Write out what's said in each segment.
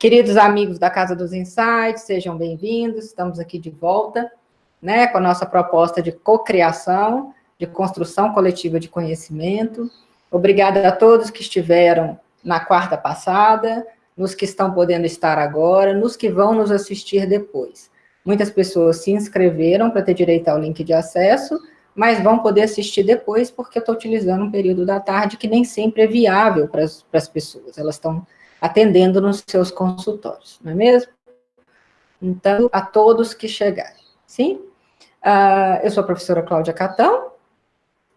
Queridos amigos da Casa dos Insights, sejam bem-vindos, estamos aqui de volta, né, com a nossa proposta de cocriação, de construção coletiva de conhecimento. Obrigada a todos que estiveram na quarta passada, nos que estão podendo estar agora, nos que vão nos assistir depois. Muitas pessoas se inscreveram para ter direito ao link de acesso, mas vão poder assistir depois, porque eu estou utilizando um período da tarde que nem sempre é viável para as pessoas, elas estão atendendo nos seus consultórios, não é mesmo? Então, a todos que chegarem, sim? Uh, eu sou a professora Cláudia Catão,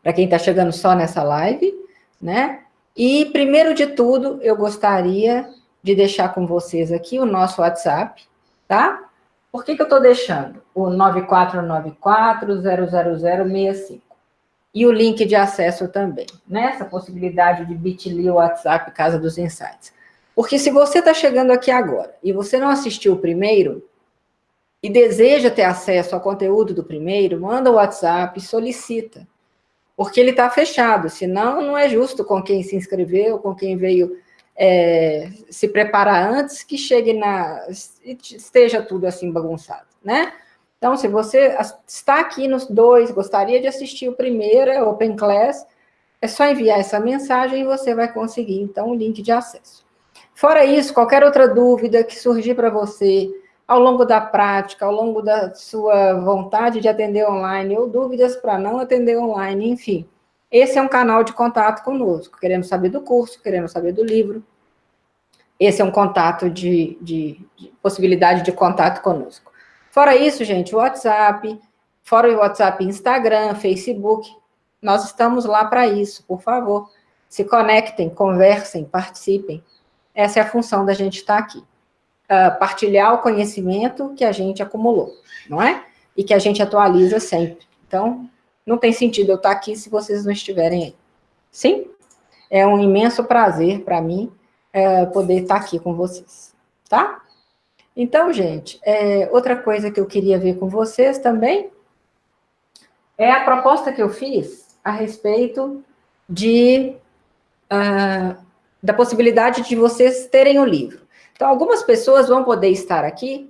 para quem está chegando só nessa live, né? E, primeiro de tudo, eu gostaria de deixar com vocês aqui o nosso WhatsApp, tá? Por que, que eu estou deixando? O 9494-00065. E o link de acesso também, né? Essa possibilidade de bit.ly WhatsApp Casa dos Insights. Porque se você está chegando aqui agora e você não assistiu o primeiro e deseja ter acesso ao conteúdo do primeiro, manda o WhatsApp solicita. Porque ele está fechado, senão não é justo com quem se inscreveu, com quem veio é, se preparar antes, que chegue na... esteja tudo assim bagunçado, né? Então, se você está aqui nos dois, gostaria de assistir o primeiro, é Open Class, é só enviar essa mensagem e você vai conseguir, então, o link de acesso. Fora isso, qualquer outra dúvida que surgir para você ao longo da prática, ao longo da sua vontade de atender online, ou dúvidas para não atender online, enfim. Esse é um canal de contato conosco. Queremos saber do curso, queremos saber do livro. Esse é um contato de, de, de possibilidade de contato conosco. Fora isso, gente, WhatsApp, fora o WhatsApp, Instagram, Facebook, nós estamos lá para isso, por favor. Se conectem, conversem, participem. Essa é a função da gente estar aqui. Uh, partilhar o conhecimento que a gente acumulou, não é? E que a gente atualiza sempre. Então, não tem sentido eu estar aqui se vocês não estiverem aí. Sim? É um imenso prazer para mim é, poder estar aqui com vocês, tá? Então, gente, é, outra coisa que eu queria ver com vocês também é a proposta que eu fiz a respeito de uh, da possibilidade de vocês terem o livro. Então, algumas pessoas vão poder estar aqui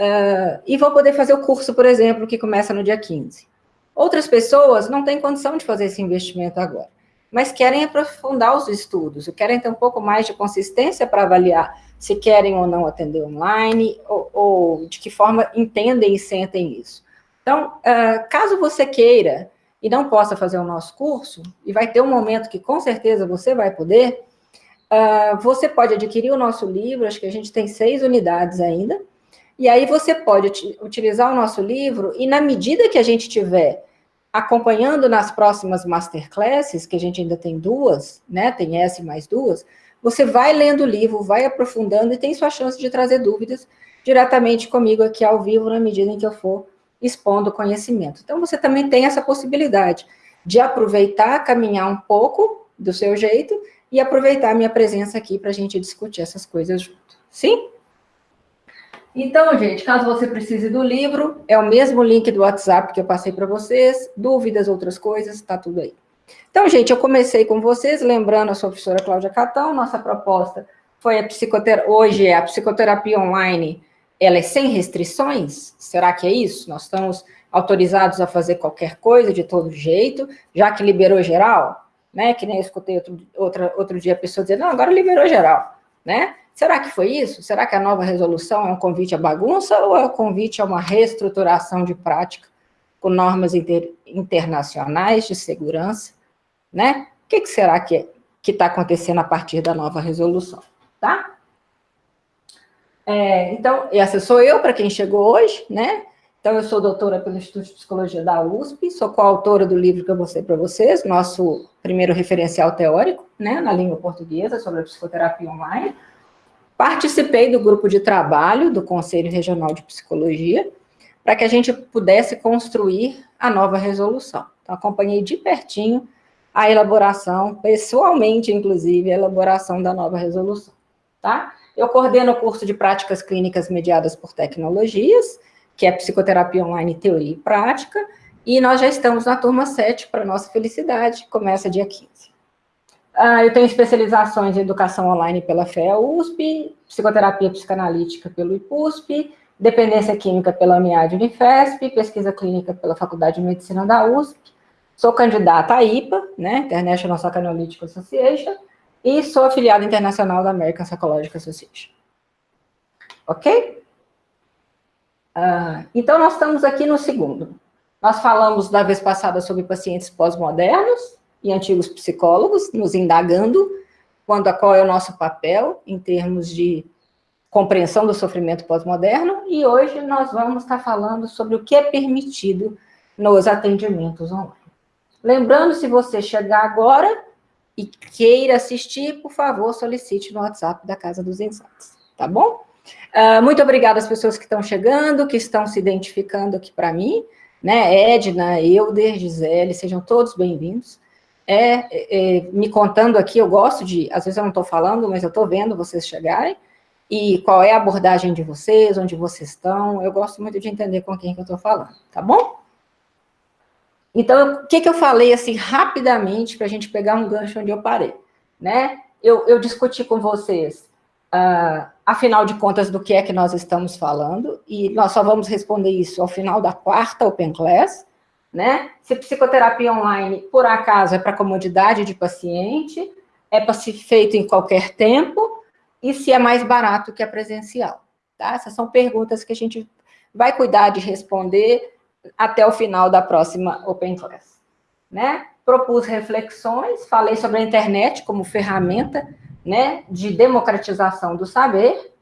uh, e vão poder fazer o curso, por exemplo, que começa no dia 15. Outras pessoas não têm condição de fazer esse investimento agora, mas querem aprofundar os estudos, querem ter um pouco mais de consistência para avaliar se querem ou não atender online, ou, ou de que forma entendem e sentem isso. Então, uh, caso você queira e não possa fazer o nosso curso, e vai ter um momento que com certeza você vai poder, Uh, você pode adquirir o nosso livro, acho que a gente tem seis unidades ainda, e aí você pode utilizar o nosso livro, e na medida que a gente tiver acompanhando nas próximas masterclasses, que a gente ainda tem duas, né, tem essa e mais duas, você vai lendo o livro, vai aprofundando e tem sua chance de trazer dúvidas diretamente comigo aqui ao vivo, na medida em que eu for expondo o conhecimento. Então, você também tem essa possibilidade de aproveitar, caminhar um pouco do seu jeito e aproveitar a minha presença aqui para a gente discutir essas coisas junto. Sim? Então, gente, caso você precise do livro, é o mesmo link do WhatsApp que eu passei para vocês, dúvidas, outras coisas, está tudo aí. Então, gente, eu comecei com vocês, lembrando a sua professora Cláudia Catão, nossa proposta foi a psicoterapia, hoje é a psicoterapia online, ela é sem restrições? Será que é isso? Nós estamos autorizados a fazer qualquer coisa, de todo jeito, já que liberou geral? Né? Que nem eu escutei outro, outra, outro dia a pessoa dizer, não, agora liberou geral, né? Será que foi isso? Será que a nova resolução é um convite à bagunça ou é um convite a uma reestruturação de prática com normas inter, internacionais de segurança, né? O que, que será que que está acontecendo a partir da nova resolução, tá? É, então, essa sou eu, para quem chegou hoje, né? Então, eu sou doutora pelo Instituto de Psicologia da USP, sou coautora do livro que eu mostrei para vocês, nosso primeiro referencial teórico, né, na língua portuguesa, sobre a psicoterapia online. Participei do grupo de trabalho do Conselho Regional de Psicologia, para que a gente pudesse construir a nova resolução. Então, acompanhei de pertinho a elaboração, pessoalmente, inclusive, a elaboração da nova resolução, tá? Eu coordeno o curso de práticas clínicas mediadas por tecnologias, que é Psicoterapia Online Teoria e Prática, e nós já estamos na turma 7, para nossa felicidade, começa dia 15. Uh, eu tenho especializações em educação online pela FEA-USP, psicoterapia psicanalítica pelo IPUSP, dependência química pela UNIAD Unifesp, pesquisa clínica pela Faculdade de Medicina da USP, sou candidata à IPA, né, International Psychoanalytic Association, e sou afiliada internacional da American Psychological Association. Ok? Uh, então, nós estamos aqui no segundo. Nós falamos da vez passada sobre pacientes pós-modernos, e antigos psicólogos, nos indagando quando qual é o nosso papel em termos de compreensão do sofrimento pós-moderno, e hoje nós vamos estar falando sobre o que é permitido nos atendimentos online. Lembrando, se você chegar agora e queira assistir, por favor, solicite no WhatsApp da Casa dos Insights, tá bom? Uh, muito obrigada às pessoas que estão chegando, que estão se identificando aqui para mim, né, Edna, Euder, Gisele, sejam todos bem-vindos é, é, me contando aqui, eu gosto de, às vezes eu não estou falando, mas eu estou vendo vocês chegarem, e qual é a abordagem de vocês, onde vocês estão, eu gosto muito de entender com quem que eu estou falando, tá bom? Então, o que, que eu falei, assim, rapidamente, para a gente pegar um gancho onde eu parei, né? Eu, eu discuti com vocês, uh, afinal de contas, do que é que nós estamos falando, e nós só vamos responder isso ao final da quarta Open Class, né? Se psicoterapia online, por acaso, é para comodidade de paciente, é para ser feito em qualquer tempo, e se é mais barato que a presencial, tá? Essas são perguntas que a gente vai cuidar de responder até o final da próxima Open Class, né? Propus reflexões, falei sobre a internet como ferramenta, né, de democratização do saber,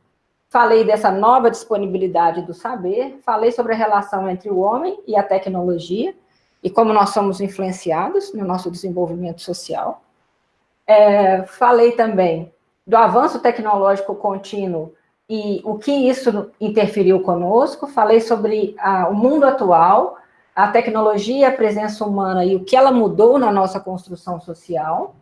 falei dessa nova disponibilidade do saber, falei sobre a relação entre o homem e a tecnologia, e como nós somos influenciados no nosso desenvolvimento social. É, falei também do avanço tecnológico contínuo e o que isso interferiu conosco, falei sobre a, o mundo atual, a tecnologia, a presença humana e o que ela mudou na nossa construção social.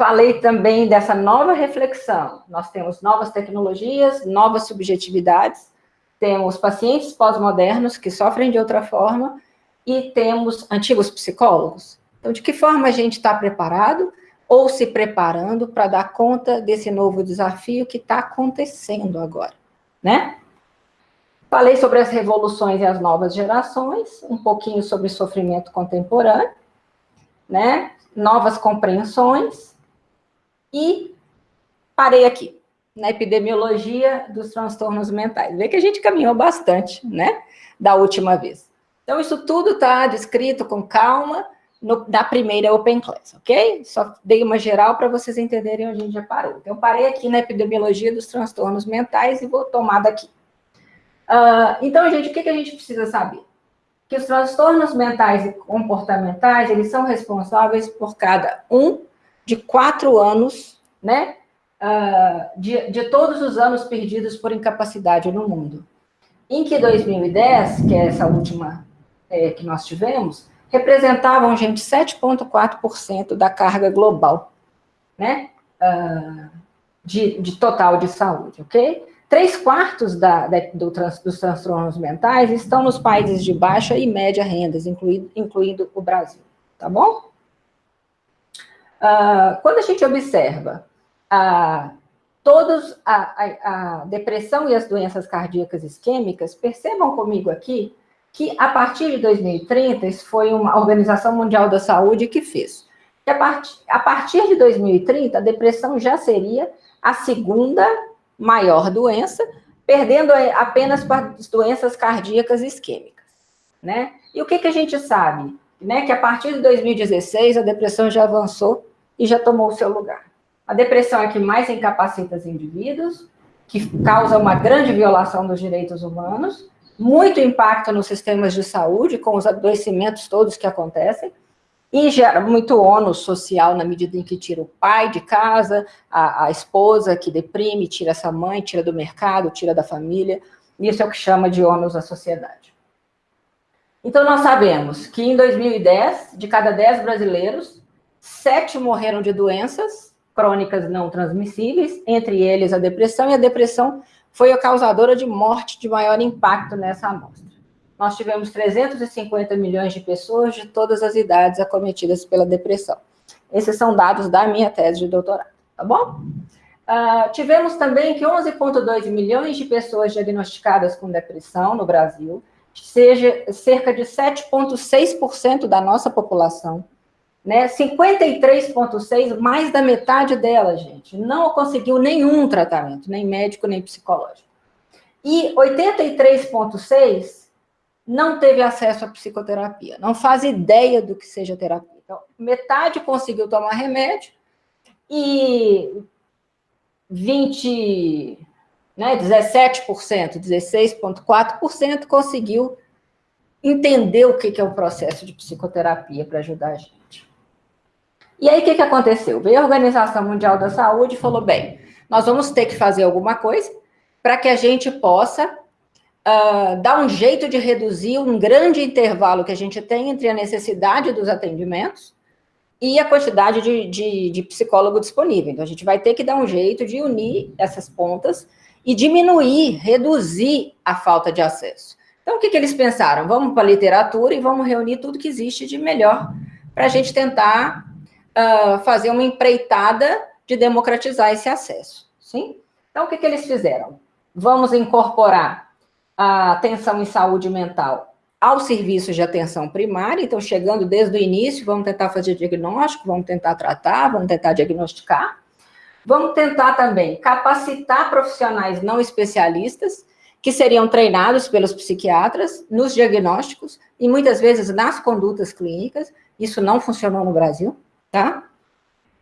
Falei também dessa nova reflexão, nós temos novas tecnologias, novas subjetividades, temos pacientes pós-modernos que sofrem de outra forma, e temos antigos psicólogos. Então, de que forma a gente está preparado ou se preparando para dar conta desse novo desafio que está acontecendo agora, né? Falei sobre as revoluções e as novas gerações, um pouquinho sobre sofrimento contemporâneo, né? Novas compreensões e parei aqui, na epidemiologia dos transtornos mentais. Vê que a gente caminhou bastante, né? Da última vez. Então, isso tudo está descrito com calma no, na primeira Open Class, ok? Só dei uma geral para vocês entenderem onde a gente já parou. Então, parei aqui na epidemiologia dos transtornos mentais e vou tomar daqui. Uh, então, gente, o que, que a gente precisa saber? Que os transtornos mentais e comportamentais, eles são responsáveis por cada um de quatro anos, né? Uh, de, de todos os anos perdidos por incapacidade no mundo. Em que 2010, que é essa última é, que nós tivemos, representavam, gente, 7,4% da carga global, né, uh, de, de, total de saúde, ok? Três quartos da, da, do trans, dos transtornos mentais estão nos países de baixa e média rendas, incluindo, incluindo o Brasil, tá bom? Uh, quando a gente observa uh, todos a, a, a depressão e as doenças cardíacas isquêmicas, percebam comigo aqui que a partir de 2030, isso foi uma Organização Mundial da Saúde que fez. Que a, part, a partir de 2030, a depressão já seria a segunda maior doença, perdendo apenas para as doenças cardíacas isquêmicas. Né? E o que, que a gente sabe? Né? Que a partir de 2016, a depressão já avançou e já tomou o seu lugar. A depressão é que mais incapacita os indivíduos, que causa uma grande violação dos direitos humanos, muito impacto nos sistemas de saúde, com os adoecimentos todos que acontecem, e gera muito ônus social na medida em que tira o pai de casa, a, a esposa que deprime, tira essa mãe, tira do mercado, tira da família, isso é o que chama de ônus à sociedade. Então, nós sabemos que em 2010, de cada 10 brasileiros, 7 morreram de doenças crônicas não transmissíveis, entre eles a depressão, e a depressão foi a causadora de morte de maior impacto nessa amostra. Nós tivemos 350 milhões de pessoas de todas as idades acometidas pela depressão. Esses são dados da minha tese de doutorado, tá bom? Uh, tivemos também que 11,2 milhões de pessoas diagnosticadas com depressão no Brasil, seja cerca de 7,6% da nossa população, né? 53,6%, mais da metade dela, gente, não conseguiu nenhum tratamento, nem médico, nem psicológico. E 83,6% não teve acesso à psicoterapia, não faz ideia do que seja terapia. Então, metade conseguiu tomar remédio e 20, né, 17%, 16,4% conseguiu entender o que é o processo de psicoterapia para ajudar a gente. E aí, o que, que aconteceu? Veio a Organização Mundial da Saúde e falou, bem, nós vamos ter que fazer alguma coisa para que a gente possa uh, dar um jeito de reduzir um grande intervalo que a gente tem entre a necessidade dos atendimentos e a quantidade de, de, de psicólogo disponível. Então, a gente vai ter que dar um jeito de unir essas pontas e diminuir, reduzir a falta de acesso. Então, o que, que eles pensaram? Vamos para a literatura e vamos reunir tudo que existe de melhor para a gente tentar uh, fazer uma empreitada de democratizar esse acesso. Sim? Então, o que, que eles fizeram? Vamos incorporar a atenção em saúde mental aos serviços de atenção primária, então chegando desde o início, vamos tentar fazer diagnóstico, vamos tentar tratar, vamos tentar diagnosticar, vamos tentar também capacitar profissionais não especialistas, que seriam treinados pelos psiquiatras nos diagnósticos e muitas vezes nas condutas clínicas, isso não funcionou no Brasil, tá?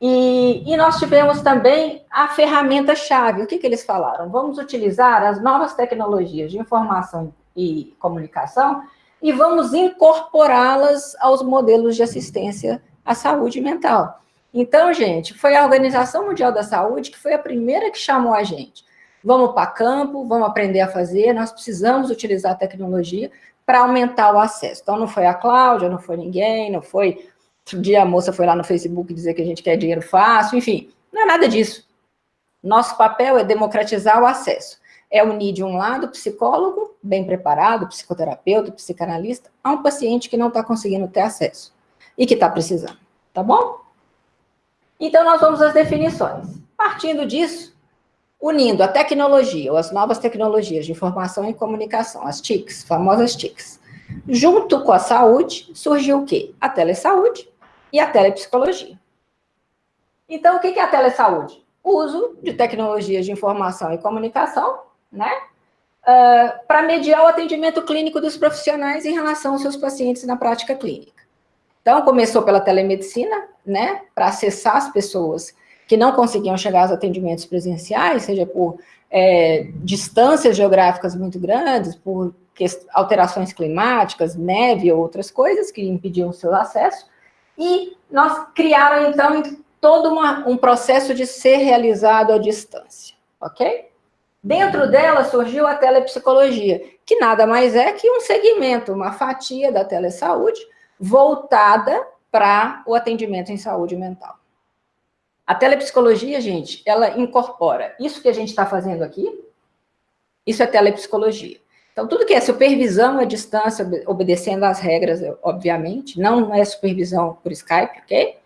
E, e, nós tivemos também a ferramenta-chave. O que, que eles falaram? Vamos utilizar as novas tecnologias de informação e comunicação e vamos incorporá-las aos modelos de assistência à saúde mental. Então, gente, foi a Organização Mundial da Saúde que foi a primeira que chamou a gente. Vamos para campo, vamos aprender a fazer, nós precisamos utilizar a tecnologia para aumentar o acesso. Então, não foi a Cláudia, não foi ninguém, não foi Outro dia a moça foi lá no Facebook dizer que a gente quer dinheiro fácil, enfim, não é nada disso. Nosso papel é democratizar o acesso. É unir de um lado psicólogo, bem preparado, psicoterapeuta, psicanalista, a um paciente que não está conseguindo ter acesso e que está precisando, tá bom? Então, nós vamos às definições. Partindo disso, unindo a tecnologia, ou as novas tecnologias de informação e comunicação, as TICs, famosas TICs, junto com a saúde, surgiu o quê? A telesaúde, e a telepsicologia. Então, o que é a telesaúde? O uso de tecnologias de informação e comunicação, né? Uh, para mediar o atendimento clínico dos profissionais em relação aos seus pacientes na prática clínica. Então, começou pela telemedicina, né? Para acessar as pessoas que não conseguiam chegar aos atendimentos presenciais, seja por é, distâncias geográficas muito grandes, por alterações climáticas, neve ou outras coisas que impediam o seu acesso, e nós criaram, então, todo uma, um processo de ser realizado à distância, ok? Dentro dela surgiu a telepsicologia, que nada mais é que um segmento, uma fatia da telesaúde, voltada para o atendimento em saúde mental. A telepsicologia, gente, ela incorpora isso que a gente está fazendo aqui, isso é telepsicologia. Então, tudo que é supervisão à distância, obedecendo às regras, obviamente, não é supervisão por Skype, ok?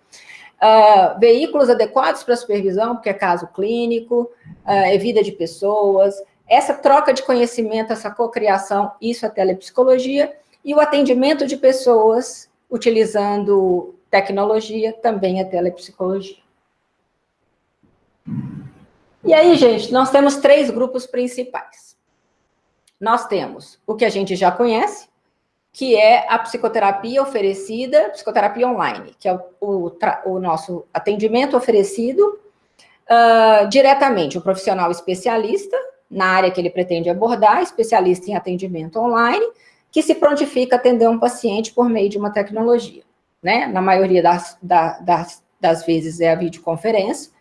Uh, veículos adequados para supervisão, porque é caso clínico, uh, é vida de pessoas, essa troca de conhecimento, essa cocriação, isso é telepsicologia, e o atendimento de pessoas utilizando tecnologia, também é telepsicologia. E aí, gente, nós temos três grupos principais nós temos o que a gente já conhece, que é a psicoterapia oferecida, psicoterapia online, que é o, o, nosso atendimento oferecido uh, diretamente, o profissional especialista, na área que ele pretende abordar, especialista em atendimento online, que se prontifica a atender um paciente por meio de uma tecnologia. Né? Na maioria das, das, das vezes é a videoconferência,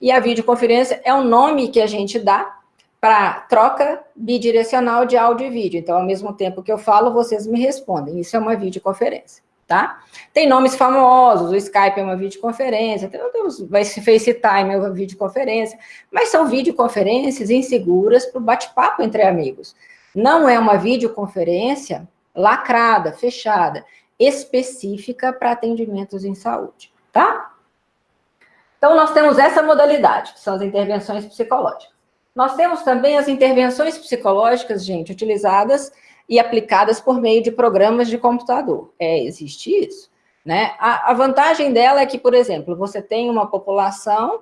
e a videoconferência é o nome que a gente dá para troca bidirecional de áudio e vídeo. Então, ao mesmo tempo que eu falo, vocês me respondem. Isso é uma videoconferência, tá? Tem nomes famosos, o Skype é uma videoconferência, temos, vai se FaceTime é uma videoconferência, mas são videoconferências inseguras para o bate-papo entre amigos. Não é uma videoconferência lacrada, fechada, específica para atendimentos em saúde, tá? Então, nós temos essa modalidade, que são as intervenções psicológicas. Nós temos também as intervenções psicológicas, gente, utilizadas e aplicadas por meio de programas de computador. É, existe isso. Né? A, a vantagem dela é que, por exemplo, você tem uma população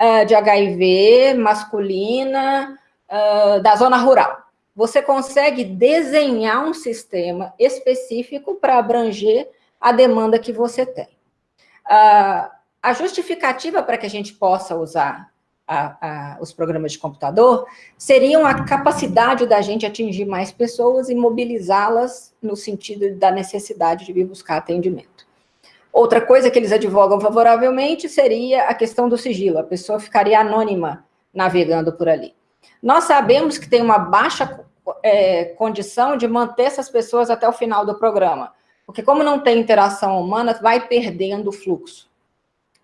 uh, de HIV masculina uh, da zona rural. Você consegue desenhar um sistema específico para abranger a demanda que você tem. Uh, a justificativa para que a gente possa usar a, a, os programas de computador seriam a capacidade da gente atingir mais pessoas e mobilizá-las no sentido da necessidade de vir buscar atendimento. Outra coisa que eles advogam favoravelmente seria a questão do sigilo, a pessoa ficaria anônima navegando por ali. Nós sabemos que tem uma baixa é, condição de manter essas pessoas até o final do programa, porque como não tem interação humana, vai perdendo o fluxo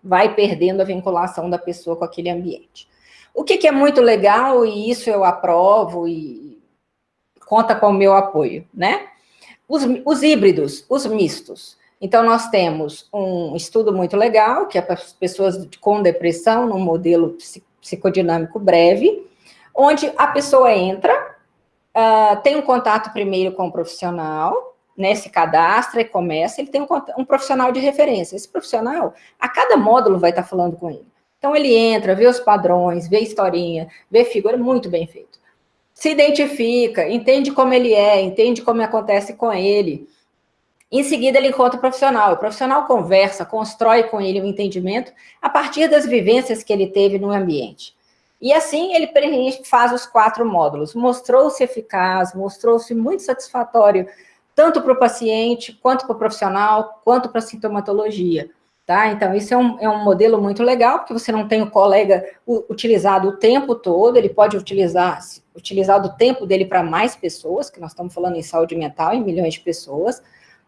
vai perdendo a vinculação da pessoa com aquele ambiente. O que, que é muito legal, e isso eu aprovo e conta com o meu apoio, né? Os, os híbridos, os mistos. Então, nós temos um estudo muito legal, que é para as pessoas com depressão, num modelo psicodinâmico breve, onde a pessoa entra, uh, tem um contato primeiro com o profissional, né, se cadastra e começa, ele tem um, um, profissional de referência. Esse profissional, a cada módulo vai estar falando com ele. Então, ele entra, vê os padrões, vê historinha, vê figura, muito bem feito. Se identifica, entende como ele é, entende como acontece com ele. Em seguida, ele encontra o profissional. O profissional conversa, constrói com ele um entendimento a partir das vivências que ele teve no ambiente. E assim, ele faz os quatro módulos. Mostrou-se eficaz, mostrou-se muito satisfatório tanto para o paciente, quanto para o profissional, quanto para a sintomatologia. Tá? Então, isso é um, é um modelo muito legal, porque você não tem o colega utilizado o tempo todo, ele pode utilizar, utilizar o tempo dele para mais pessoas, que nós estamos falando em saúde mental, em milhões de pessoas,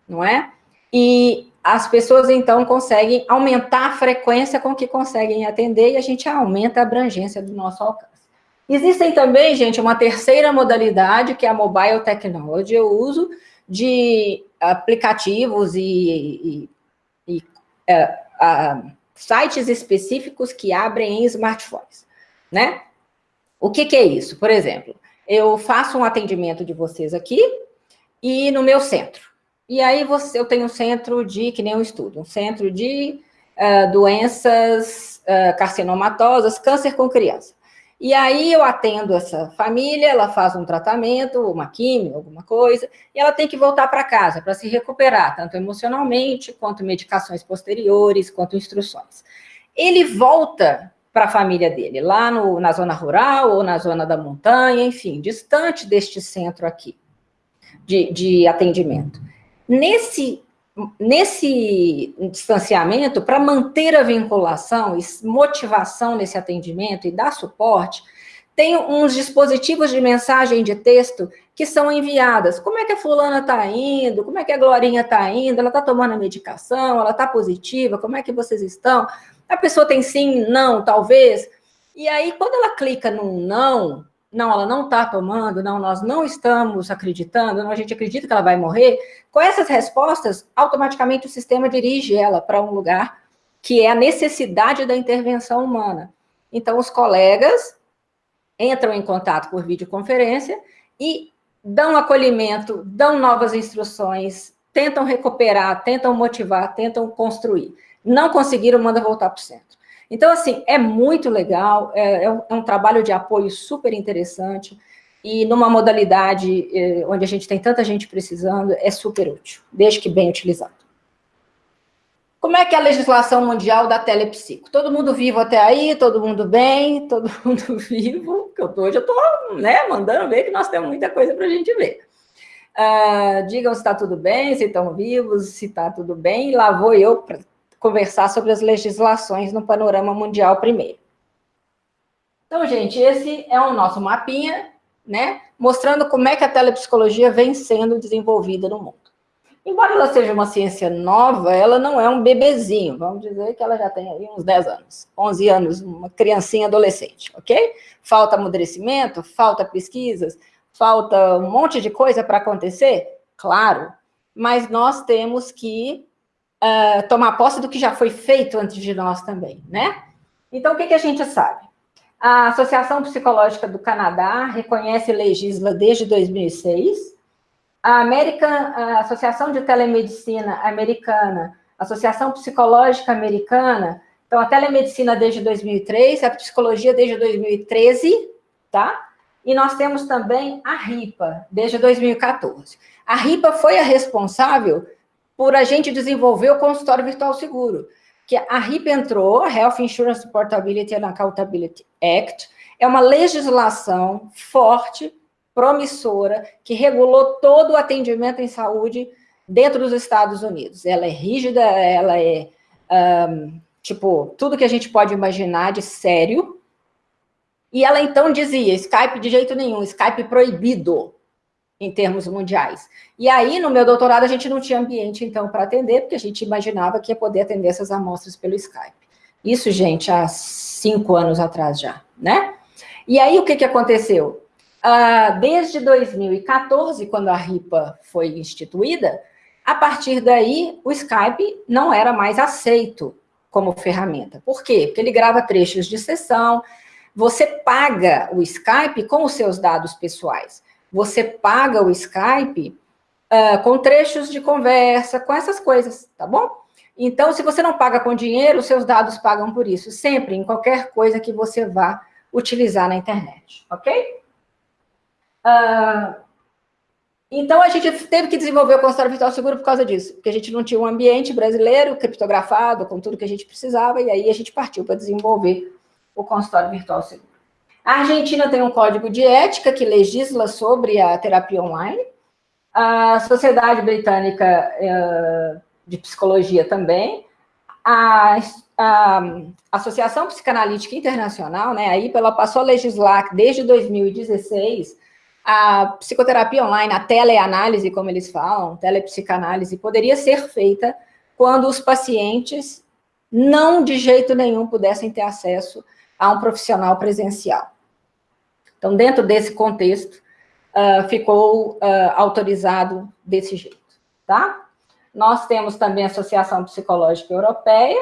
não é? E as pessoas, então, conseguem aumentar a frequência com que conseguem atender e a gente aumenta a abrangência do nosso alcance. Existem também, gente, uma terceira modalidade, que é a Mobile Technology, eu uso, de aplicativos e, e, e é, sites específicos que abrem em smartphones, né? O que, que é isso? Por exemplo, eu faço um atendimento de vocês aqui e no meu centro. E aí você, eu tenho um centro de, que nem um estudo, um centro de uh, doenças uh, carcinomatosas, câncer com criança. E aí eu atendo essa família, ela faz um tratamento, uma química, alguma coisa, e ela tem que voltar para casa para se recuperar, tanto emocionalmente, quanto medicações posteriores, quanto instruções. Ele volta para a família dele, lá no, na zona rural ou na zona da montanha, enfim, distante deste centro aqui de, de atendimento. Nesse nesse distanciamento, para manter a vinculação e motivação nesse atendimento e dar suporte, tem uns dispositivos de mensagem de texto que são enviadas. Como é que a fulana está indo? Como é que a Glorinha está indo? Ela está tomando a medicação? Ela está positiva? Como é que vocês estão? A pessoa tem sim, não, talvez. E aí, quando ela clica no não, não, ela não está tomando, não, nós não estamos acreditando, não, a gente acredita que ela vai morrer, com essas respostas, automaticamente o sistema dirige ela para um lugar que é a necessidade da intervenção humana. Então, os colegas entram em contato por videoconferência e dão acolhimento, dão novas instruções, tentam recuperar, tentam motivar, tentam construir. Não conseguiram, manda voltar para o centro. Então, assim, é muito legal, é, é, um, é um, trabalho de apoio super interessante, e numa modalidade é, onde a gente tem tanta gente precisando, é super útil, desde que bem utilizado. Como é que é a legislação mundial da telepsico? Todo mundo vivo até aí, todo mundo bem, todo mundo vivo, que eu tô, hoje eu estou né, mandando ver que nós temos muita coisa para a gente ver. Uh, digam se está tudo bem, se estão vivos, se está tudo bem, lá vou eu conversar sobre as legislações no panorama mundial primeiro. Então, gente, esse é o nosso mapinha, né, mostrando como é que a telepsicologia vem sendo desenvolvida no mundo. Embora ela seja uma ciência nova, ela não é um bebezinho, vamos dizer que ela já tem aí uns 10 anos, 11 anos, uma criancinha adolescente, ok? Falta amadurecimento, falta pesquisas, falta um monte de coisa para acontecer? Claro, mas nós temos que uh, tomar posse do que já foi feito antes de nós também, né? Então, o que, que a gente sabe? A Associação Psicológica do Canadá reconhece e legisla desde 2006. A, American, a Associação de Telemedicina Americana, Associação Psicológica Americana, então a telemedicina desde 2003, a psicologia desde 2013, tá? E nós temos também a RIPA, desde 2014. A RIPA foi a responsável por a gente desenvolver o consultório virtual seguro, que a RIPA entrou, Health Insurance Portability and Accountability Act, é uma legislação forte, promissora, que regulou todo o atendimento em saúde dentro dos Estados Unidos. Ela é rígida, ela é, um, tipo, tudo que a gente pode imaginar de sério, e ela então dizia, Skype de jeito nenhum, Skype proibido em termos mundiais. E aí, no meu doutorado, a gente não tinha ambiente, então, para atender, porque a gente imaginava que ia poder atender essas amostras pelo Skype. Isso, gente, há cinco anos atrás já, né? E aí, o que, que aconteceu? Uh, desde 2014, quando a RIPA foi instituída, a partir daí, o Skype não era mais aceito como ferramenta. Por quê? Porque ele grava trechos de sessão, você paga o Skype com os seus dados pessoais. Você paga o Skype uh, com trechos de conversa, com essas coisas, tá bom? Então, se você não paga com dinheiro, seus dados pagam por isso, sempre, em qualquer coisa que você vá utilizar na internet, ok? Uh, então, a gente teve que desenvolver o consultório virtual seguro por causa disso, porque a gente não tinha um ambiente brasileiro criptografado, com tudo que a gente precisava, e aí a gente partiu para desenvolver o consultório virtual seguro. A Argentina tem um código de ética que legisla sobre a terapia online. A Sociedade Britânica eh, de Psicologia também. A, a Associação Psicanalítica Internacional, né, aí ela passou a legislar desde 2016 a psicoterapia online, a teleanálise, como eles falam, telepsicanálise, poderia ser feita quando os pacientes não de jeito nenhum pudessem ter acesso a um profissional presencial. Então, dentro desse contexto, uh, ficou uh, autorizado desse jeito, tá? Nós temos também a Associação Psicológica Europeia,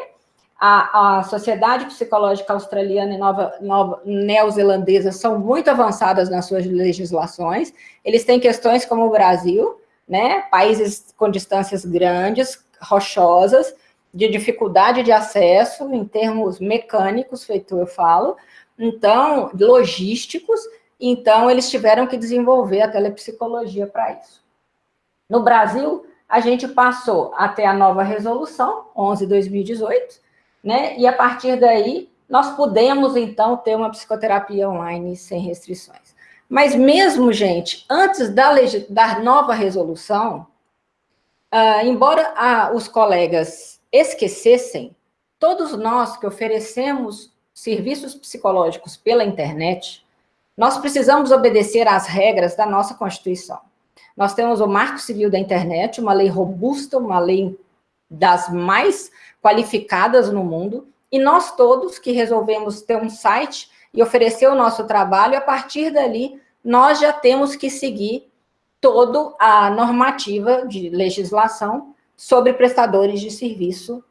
a, a Sociedade Psicológica Australiana e Nova, Nova Neozelandesa são muito avançadas nas suas legislações, eles têm questões como o Brasil, né, países com distâncias grandes, rochosas, de dificuldade de acesso em termos mecânicos, feito eu falo, então, logísticos, então eles tiveram que desenvolver a telepsicologia para isso. No Brasil, a gente passou até a nova resolução, 11-2018, né, e a partir daí, nós pudemos, então, ter uma psicoterapia online sem restrições. Mas mesmo, gente, antes da, da nova resolução, uh, embora uh, os colegas esquecessem, todos nós que oferecemos serviços psicológicos pela internet, nós precisamos obedecer às regras da nossa Constituição. Nós temos o Marco Civil da Internet, uma lei robusta, uma lei das mais qualificadas no mundo, e nós todos que resolvemos ter um site e oferecer o nosso trabalho, a partir dali, nós já temos que seguir toda a normativa de legislação sobre prestadores de serviço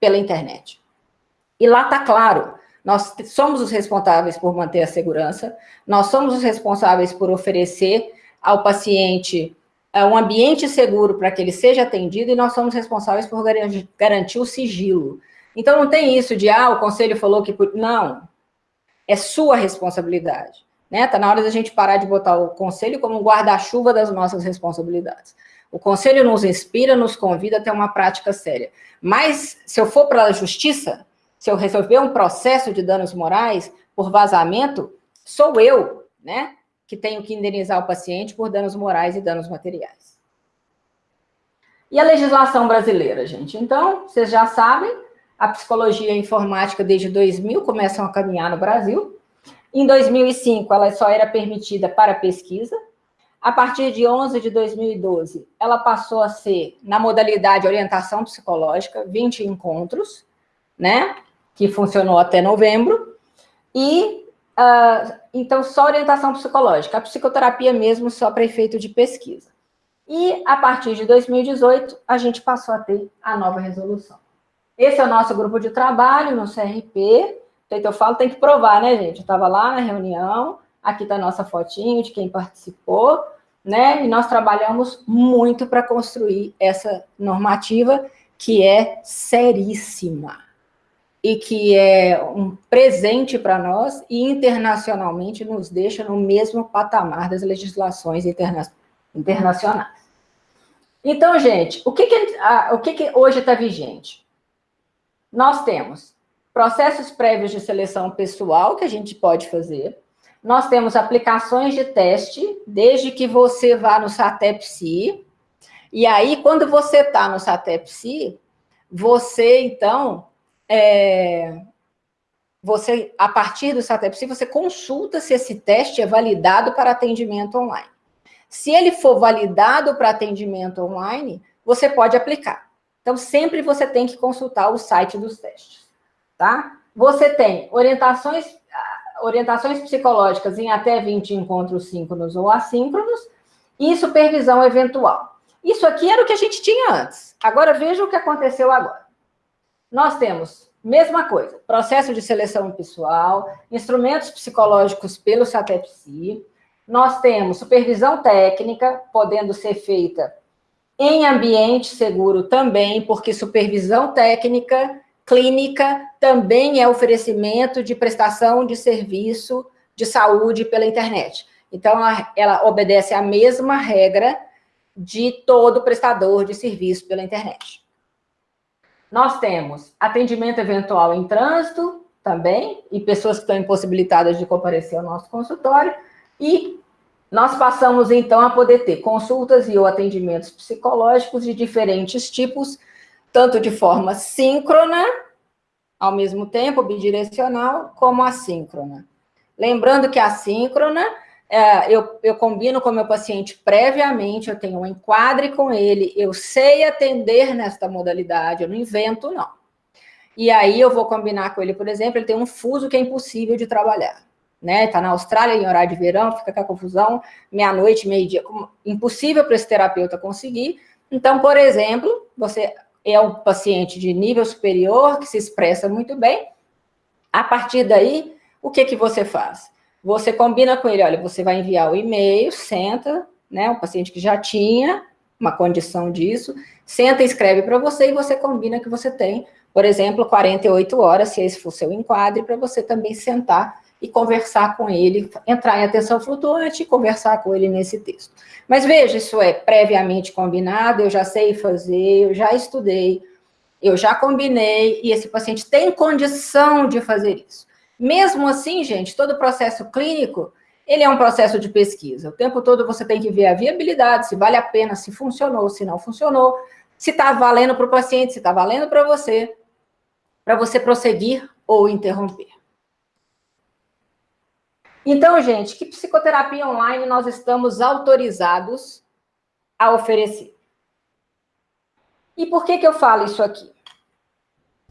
pela internet. E lá está claro, nós somos os responsáveis por manter a segurança, nós somos os responsáveis por oferecer ao paciente uh, um ambiente seguro para que ele seja atendido e nós somos responsáveis por garantir, garantir o sigilo. Então, não tem isso de, ah, o conselho falou que... Não, é sua responsabilidade. Está né? Tá na hora da gente parar de botar o conselho como um guarda-chuva das nossas responsabilidades. O conselho nos inspira, nos convida a ter uma prática séria. Mas, se eu for para a justiça, se eu resolver um processo de danos morais por vazamento, sou eu, né, que tenho que indenizar o paciente por danos morais e danos materiais. E a legislação brasileira, gente? Então, vocês já sabem, a psicologia informática desde 2000 começam a caminhar no Brasil. Em 2005, ela só era permitida para pesquisa, a partir de 11 de 2012, ela passou a ser, na modalidade orientação psicológica, 20 encontros, né? Que funcionou até novembro. E, uh, então, só orientação psicológica. A psicoterapia mesmo só para efeito de pesquisa. E, a partir de 2018, a gente passou a ter a nova resolução. Esse é o nosso grupo de trabalho no CRP. feito eu falo, tem que provar, né, gente? Eu estava lá na reunião, aqui está a nossa fotinho de quem participou, né? E nós trabalhamos muito para construir essa normativa que é seríssima e que é um presente para nós e internacionalmente nos deixa no mesmo patamar das legislações interna internacionais. Então, gente, o que, que, o que, que hoje está vigente? Nós temos processos prévios de seleção pessoal que a gente pode fazer. Nós temos aplicações de teste, desde que você vá no SATEP-SI. E aí, quando você está no SATEP-SI, você, então, é, você, a partir do SATEP-SI, você consulta se esse teste é validado para atendimento online. Se ele for validado para atendimento online, você pode aplicar. Então, sempre você tem que consultar o site dos testes tá? Você tem orientações, orientações psicológicas em até 20 encontros síncronos ou assíncronos e supervisão eventual. Isso aqui era o que a gente tinha antes. Agora, veja o que aconteceu agora. Nós temos, mesma coisa, processo de seleção pessoal, instrumentos psicológicos pelo SATEPSI, nós temos supervisão técnica, podendo ser feita em ambiente seguro também, porque supervisão técnica clínica também é oferecimento de prestação de serviço de saúde pela internet. Então, ela, ela obedece à mesma regra de todo prestador de serviço pela internet. Nós temos atendimento eventual em trânsito também, e pessoas que estão impossibilitadas de comparecer ao nosso consultório, e nós passamos, então, a poder ter consultas e ou atendimentos psicológicos de diferentes tipos, tanto de forma síncrona, ao mesmo tempo, bidirecional, como assíncrona. Lembrando que a síncrona, é, eu, eu combino com o meu paciente previamente, eu tenho um enquadre com ele, eu sei atender nesta modalidade, eu não invento, não. E aí eu vou combinar com ele, por exemplo, ele tem um fuso que é impossível de trabalhar. Né? Está na Austrália em horário de verão, fica com a confusão, meia-noite, meio-dia, impossível para esse terapeuta conseguir. Então, por exemplo, você é um paciente de nível superior, que se expressa muito bem. A partir daí, o que, que você faz? Você combina com ele, olha, você vai enviar o e-mail, senta, né, um paciente que já tinha uma condição disso, senta e escreve para você e você combina que você tem, por exemplo, 48 horas, se esse for seu enquadre, para você também sentar e conversar com ele, entrar em atenção flutuante e conversar com ele nesse texto. Mas veja, isso é previamente combinado, eu já sei fazer, eu já estudei, eu já combinei, e esse paciente tem condição de fazer isso. Mesmo assim, gente, todo processo clínico, ele é um processo de pesquisa. O tempo todo você tem que ver a viabilidade, se vale a pena, se funcionou, se não funcionou, se está valendo para o paciente, se está valendo para você, para você prosseguir ou interromper. Então, gente, que psicoterapia online nós estamos autorizados a oferecer? E por que, que eu falo isso aqui?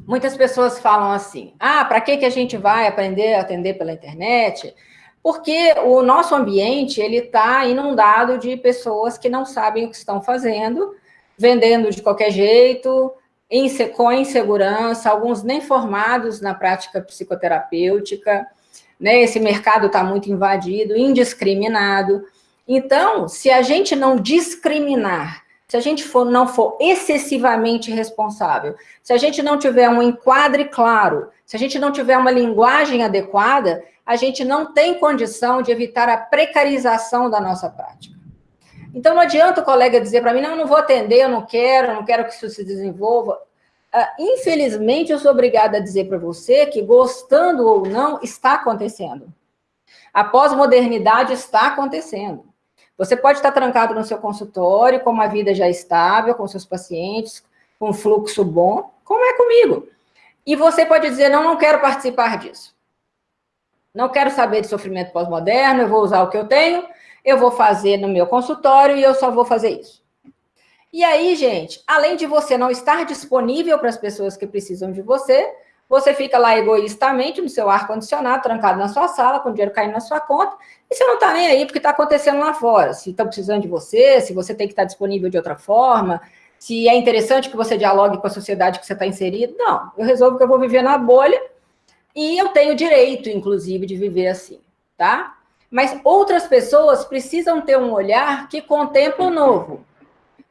Muitas pessoas falam assim, ah, para que, que a gente vai aprender a atender pela internet? Porque o nosso ambiente, ele está inundado de pessoas que não sabem o que estão fazendo, vendendo de qualquer jeito, com insegurança, alguns nem formados na prática psicoterapêutica, né? Esse mercado está muito invadido, indiscriminado. Então, se a gente não discriminar, se a gente for, não for excessivamente responsável, se a gente não tiver um enquadre claro, se a gente não tiver uma linguagem adequada, a gente não tem condição de evitar a precarização da nossa prática. Então, não adianta o colega dizer para mim, não, não vou atender, eu não quero, eu não quero que isso se desenvolva. Uh, infelizmente, eu sou obrigada a dizer para você que, gostando ou não, está acontecendo. A pós-modernidade está acontecendo. Você pode estar trancado no seu consultório, com uma vida já estável, com seus pacientes, com um fluxo bom, como é comigo. E você pode dizer, não, não quero participar disso. Não quero saber de sofrimento pós-moderno, eu vou usar o que eu tenho, eu vou fazer no meu consultório e eu só vou fazer isso. E aí, gente, além de você não estar disponível para as pessoas que precisam de você, você fica lá egoístamente no seu ar-condicionado, trancado na sua sala, com dinheiro caindo na sua conta, e você não está nem aí porque está acontecendo lá fora. Se estão precisando de você, se você tem que estar disponível de outra forma, se é interessante que você dialogue com a sociedade que você está inserido. Não, eu resolvo que eu vou viver na bolha, E eu tenho direito, inclusive, de viver assim, tá? Mas outras pessoas precisam ter um olhar que contempla o novo.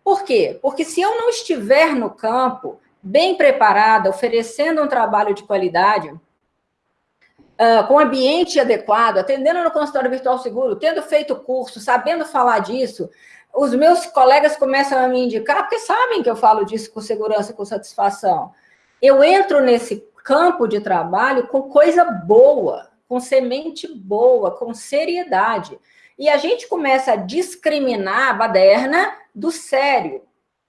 Por quê? Porque se eu não estiver no campo, bem preparada, oferecendo um trabalho de qualidade, uh, com ambiente adequado, atendendo no consultório virtual seguro, tendo feito curso, sabendo falar disso, os meus colegas começam a me indicar, porque sabem que eu falo disso com segurança, com satisfação. Eu entro nesse campo de trabalho com coisa boa, com semente boa, com seriedade. E a gente começa a discriminar a baderna do sério.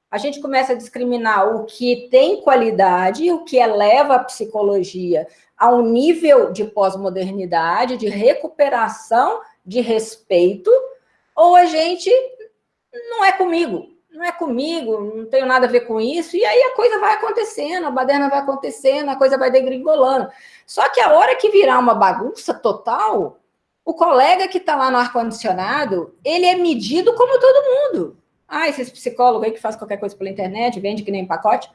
A gente começa a discriminar o que tem qualidade, o que eleva a psicologia a um nível de pós-modernidade, de recuperação de respeito, ou a gente não é comigo, não é comigo, não tenho nada a ver com isso, e aí a coisa vai acontecendo, a baderna vai acontecendo, a coisa vai degringolando. Só que a hora que virar uma bagunça total, o colega que está lá no ar-condicionado, ele é medido como todo mundo. Ah, esses psicólogos aí que faz qualquer coisa pela internet, vende que nem pacote.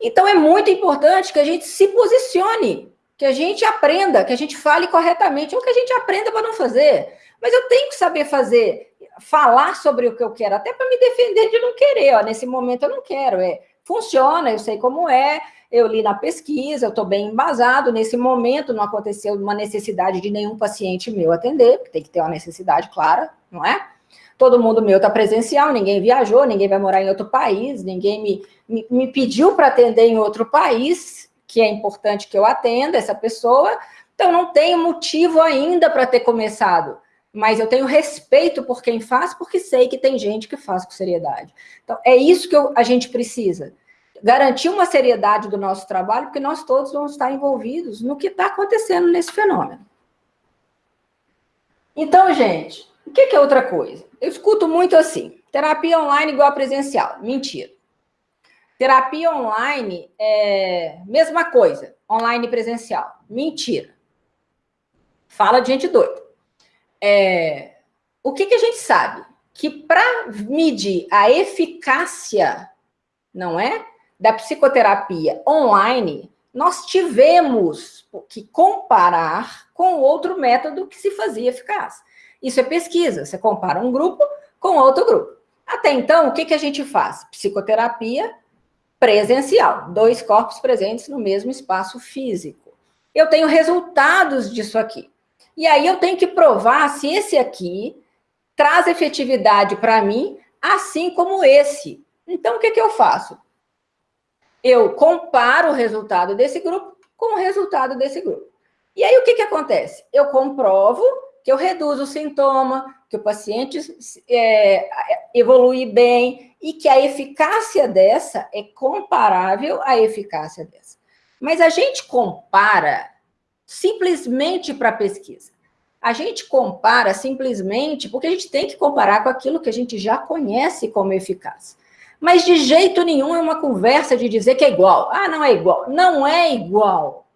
Então é muito importante que a gente se posicione, que a gente aprenda, que a gente fale corretamente, ou que a gente aprenda para não fazer. Mas eu tenho que saber fazer falar sobre o que eu quero, até para me defender de não querer. Ó, nesse momento eu não quero. É, funciona, eu sei como é, eu li na pesquisa, eu estou bem embasado. Nesse momento não aconteceu uma necessidade de nenhum paciente meu atender, porque tem que ter uma necessidade clara, não é? Todo mundo meu está presencial, ninguém viajou, ninguém vai morar em outro país, ninguém me, me, me pediu para atender em outro país, que é importante que eu atenda essa pessoa, então não tenho motivo ainda para ter começado mas eu tenho respeito por quem faz, porque sei que tem gente que faz com seriedade. Então, é isso que eu, a gente precisa. Garantir uma seriedade do nosso trabalho, porque nós todos vamos estar envolvidos no que está acontecendo nesse fenômeno. Então, gente, o que, que é outra coisa? Eu escuto muito assim, terapia online igual a presencial. Mentira. Terapia online é mesma coisa, online e presencial. Mentira. Fala de gente doida. É, o que, que a gente sabe? Que para medir a eficácia, não é? Da psicoterapia online, nós tivemos que comparar com outro método que se fazia eficaz. Isso é pesquisa, você compara um grupo com outro grupo. Até então, o que, que a gente faz? Psicoterapia presencial, dois corpos presentes no mesmo espaço físico. Eu tenho resultados disso aqui. E aí eu tenho que provar se esse aqui traz efetividade para mim, assim como esse. Então, o que, que eu faço? Eu comparo o resultado desse grupo com o resultado desse grupo. E aí, o que, que acontece? Eu comprovo que eu reduzo o sintoma, que o paciente é, evolui bem e que a eficácia dessa é comparável à eficácia dessa. Mas a gente compara simplesmente para pesquisa. A gente compara simplesmente porque a gente tem que comparar com aquilo que a gente já conhece como eficaz. Mas de jeito nenhum é uma conversa de dizer que é igual. Ah, não é igual. Não é igual.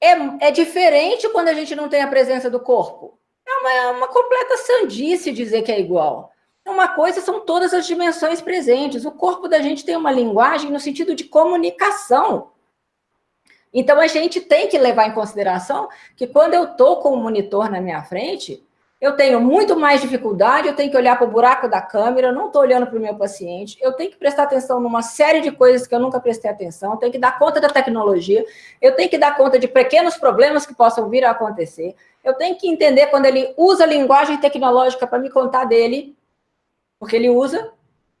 É, é diferente quando a gente não tem a presença do corpo. É uma, é uma completa sandice dizer que é igual. Uma coisa são todas as dimensões presentes. O corpo da gente tem uma linguagem no sentido de comunicação. Então, a gente tem que levar em consideração que quando eu estou com o monitor na minha frente, eu tenho muito mais dificuldade, eu tenho que olhar para o buraco da câmera, eu não estou olhando para o meu paciente, eu tenho que prestar atenção numa série de coisas que eu nunca prestei atenção, eu tenho que dar conta da tecnologia, eu tenho que dar conta de pequenos problemas que possam vir a acontecer, eu tenho que entender quando ele usa linguagem tecnológica para me contar dele, porque ele usa.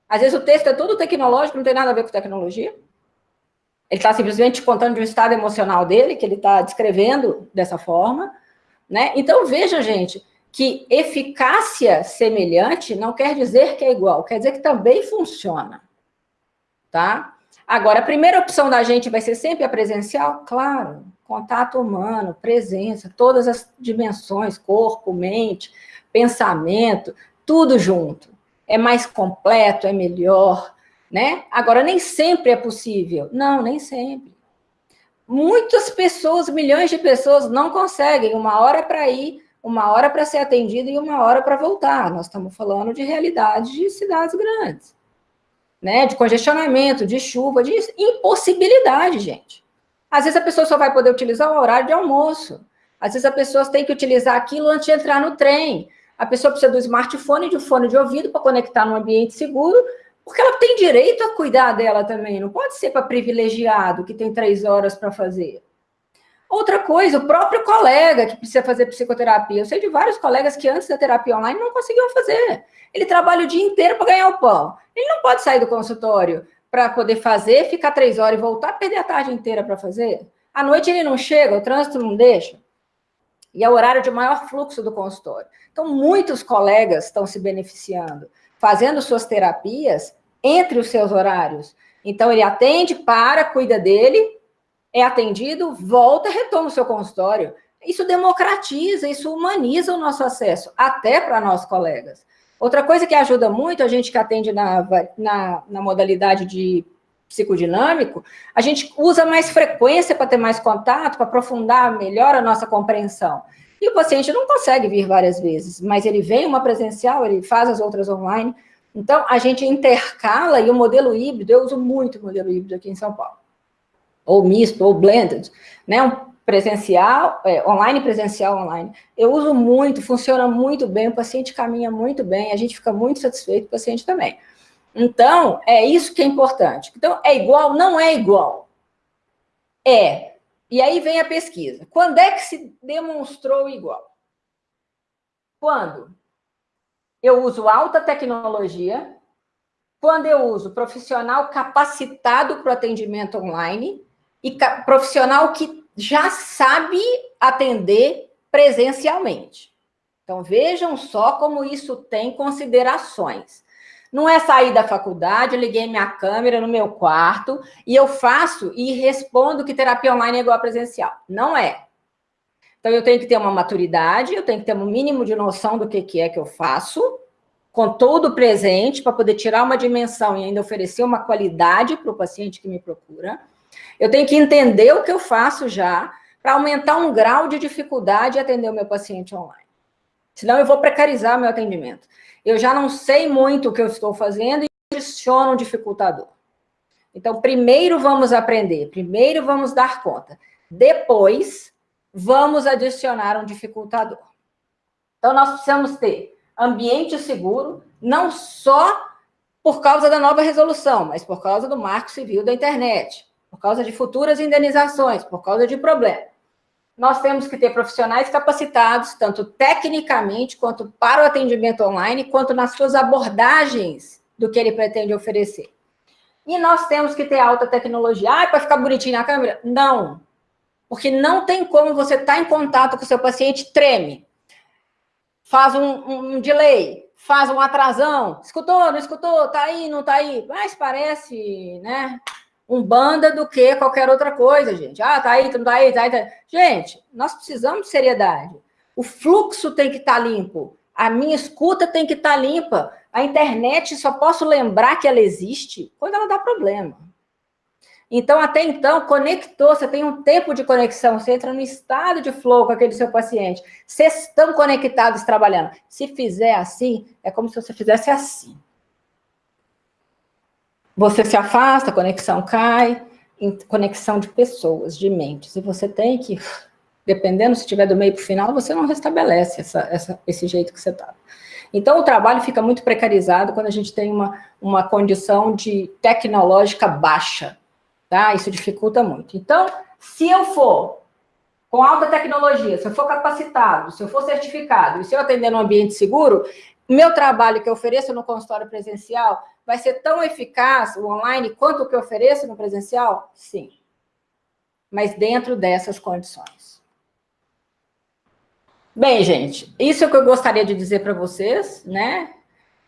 Às vezes o texto é todo tecnológico, não tem nada a ver com tecnologia. Ele está simplesmente contando de um estado emocional dele, que ele está descrevendo dessa forma. Né? Então, veja, gente, que eficácia semelhante não quer dizer que é igual, quer dizer que também funciona. Tá? Agora, a primeira opção da gente vai ser sempre a presencial? Claro, contato humano, presença, todas as dimensões, corpo, mente, pensamento, tudo junto. É mais completo, é melhor, né? Agora, nem sempre é possível. Não, nem sempre. Muitas pessoas, milhões de pessoas não conseguem uma hora para ir, uma hora para ser atendido e uma hora para voltar. Nós estamos falando de realidade de cidades grandes, né? De congestionamento, de chuva, de impossibilidade, gente. Às vezes a pessoa só vai poder utilizar o horário de almoço. Às vezes a pessoa tem que utilizar aquilo antes de entrar no trem. A pessoa precisa do smartphone e de um fone de ouvido para conectar num ambiente seguro, porque ela tem direito a cuidar dela também. Não pode ser para privilegiado que tem três horas para fazer. Outra coisa, o próprio colega que precisa fazer psicoterapia. Eu sei de vários colegas que antes da terapia online não conseguiam fazer. Ele trabalha o dia inteiro para ganhar o pão. Ele não pode sair do consultório para poder fazer, ficar três horas e voltar, perder a tarde inteira para fazer. À noite ele não chega, o trânsito não deixa. E é o horário de maior fluxo do consultório. Então, muitos colegas estão se beneficiando, fazendo suas terapias entre os seus horários. Então, ele atende, para, cuida dele, é atendido, volta, retoma o seu consultório. Isso democratiza, isso humaniza o nosso acesso, até para nós colegas. Outra coisa que ajuda muito, a gente que atende na, na, na modalidade de psicodinâmico, a gente usa mais frequência para ter mais contato, para aprofundar melhor a nossa compreensão. E o paciente não consegue vir várias vezes, mas ele vem uma presencial, ele faz as outras online. Então, a gente intercala, e o modelo híbrido, eu uso muito o modelo híbrido aqui em São Paulo ou misto, ou blended, né? Um presencial, é, online, presencial, online. Eu uso muito, funciona muito bem, o paciente caminha muito bem, a gente fica muito satisfeito, o paciente também. Então, é isso que é importante. Então, é igual? Não é igual. É. E aí vem a pesquisa. Quando é que se demonstrou igual? Quando eu uso alta tecnologia, quando eu uso profissional capacitado para o atendimento online, e profissional que já sabe atender presencialmente. Então, vejam só como isso tem considerações. Não é sair da faculdade, eu liguei minha câmera no meu quarto e eu faço e respondo que terapia online é igual a presencial. Não é. Então, eu tenho que ter uma maturidade, eu tenho que ter um mínimo de noção do que, que é que eu faço, com todo presente, para poder tirar uma dimensão e ainda oferecer uma qualidade para o paciente que me procura. Eu tenho que entender o que eu faço já para aumentar um grau de dificuldade em atender o meu paciente online. Senão eu vou precarizar meu atendimento. Eu já não sei muito o que eu estou fazendo e adiciono um dificultador. Então, primeiro vamos aprender, primeiro vamos dar conta. Depois, vamos adicionar um dificultador. Então, nós precisamos ter ambiente seguro, não só por causa da nova resolução, mas por causa do marco civil da internet por causa de futuras indenizações, por causa de problema. Nós temos que ter profissionais capacitados, tanto tecnicamente, quanto para o atendimento online, quanto nas suas abordagens do que ele pretende oferecer. E nós temos que ter alta tecnologia. Ah, para ficar bonitinho na câmera? Não. Porque não tem como você estar tá em contato com o seu paciente, treme. Faz um, um, um delay, faz um atrasão. Escutou, não escutou? Tá aí, não tá aí? Mas parece, né? Um banda do que qualquer outra coisa, gente. Ah, tá aí, tá aí, tá aí, tá aí. Gente, nós precisamos de seriedade. O fluxo tem que estar tá limpo. A minha escuta tem que estar tá limpa. A internet só posso lembrar que ela existe quando ela dá problema. Então, até então, conectou, você tem um tempo de conexão, você entra no estado de flow com aquele seu paciente. Vocês estão conectados trabalhando. Se fizer assim, é como se você fizesse assim. Você se afasta, a conexão cai, conexão de pessoas, de mentes, e você tem que, dependendo se estiver do meio para o final, você não restabelece essa, essa, esse jeito que você está. Então, o trabalho fica muito precarizado quando a gente tem uma, uma condição de tecnológica baixa, tá? Isso dificulta muito. Então, se eu for com alta tecnologia, se eu for capacitado, se eu for certificado, e se eu atender num ambiente seguro, meu trabalho que eu ofereço no consultório presencial vai ser tão eficaz o online quanto o que eu ofereço no presencial? Sim. Mas dentro dessas condições. Bem, gente, isso é o que eu gostaria de dizer para vocês, né?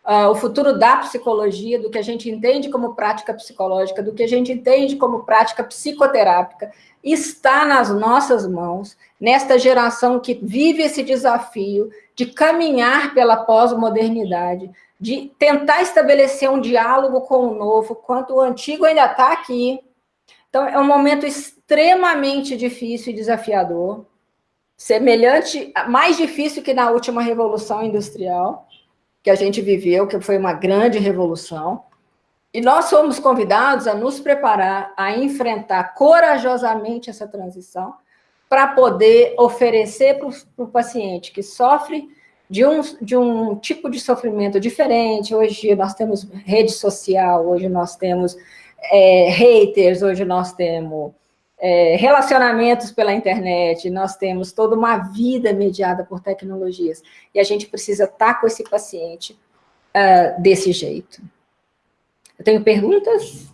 Uh, o futuro da psicologia, do que a gente entende como prática psicológica, do que a gente entende como prática psicoterápica, está nas nossas mãos, nesta geração que vive esse desafio de caminhar pela pós-modernidade, de tentar estabelecer um diálogo com o novo, quanto o antigo ainda está aqui. Então, é um momento extremamente difícil e desafiador, semelhante, mais difícil que na última Revolução Industrial, que a gente viveu, que foi uma grande revolução. E nós somos convidados a nos preparar, a enfrentar corajosamente essa transição, para poder oferecer para o paciente que sofre de um, de um tipo de sofrimento diferente. Hoje nós temos rede social, hoje nós temos é, haters, hoje nós temos é, relacionamentos pela internet, nós temos toda uma vida mediada por tecnologias. E a gente precisa estar com esse paciente uh, desse jeito. Eu tenho perguntas?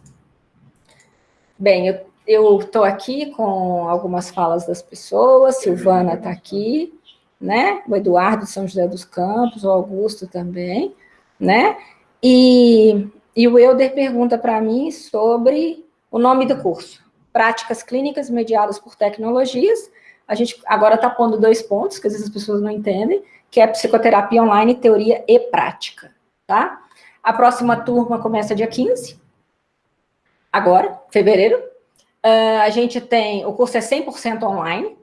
Bem, eu estou aqui com algumas falas das pessoas, Silvana está aqui, né? O Eduardo de São José dos Campos, o Augusto também, né? E, e o Euder pergunta para mim sobre o nome do curso. Práticas clínicas mediadas por tecnologias. A gente agora está pondo dois pontos, que às vezes as pessoas não entendem, que é psicoterapia online, teoria e prática, tá? A próxima turma começa dia 15, agora, fevereiro. Uh, a gente tem, o curso é 100% online,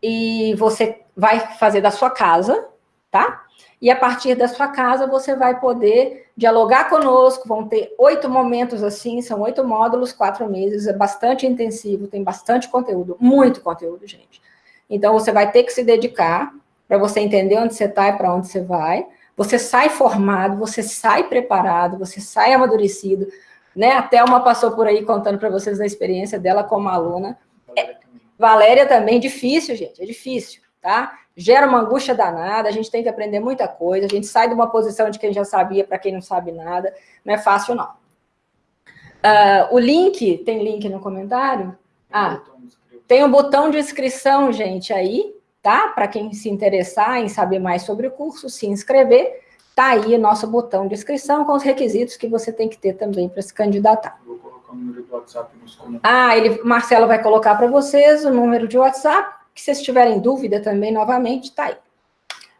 e você vai fazer da sua casa, tá? E a partir da sua casa você vai poder dialogar conosco, vão ter oito momentos assim, são oito módulos, quatro meses, é bastante intensivo, tem bastante conteúdo, muito conteúdo, gente. Então você vai ter que se dedicar para você entender onde você está e para onde você vai, você sai formado, você sai preparado, você sai amadurecido, né? A Thelma passou por aí contando para vocês a experiência dela como aluna. Valéria, é, Valéria também, difícil, gente, é difícil, tá? Gera uma angústia danada, a gente tem que aprender muita coisa, a gente sai de uma posição de quem já sabia para quem não sabe nada, não é fácil, não. Uh, o link, tem link no comentário? Ah, tem um botão de inscrição, gente, aí, tá? Para quem se interessar em saber mais sobre o curso, se inscrever, tá aí o nosso botão de inscrição com os requisitos que você tem que ter também para se candidatar. Vou colocar o número do WhatsApp nos comentários. Ah, ele, Marcelo vai colocar para vocês o número de WhatsApp, que se tiverem dúvida também, novamente, tá aí.